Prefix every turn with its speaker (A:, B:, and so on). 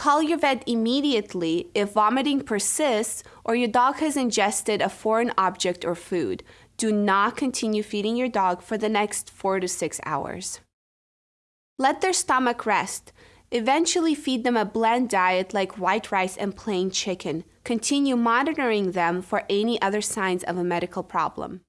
A: Call your vet immediately if vomiting persists or your dog has ingested a foreign object or food. Do not continue feeding your dog for the next four to six hours. Let their stomach rest. Eventually, feed them a bland diet like white rice and plain chicken. Continue monitoring them for any other signs of a medical problem.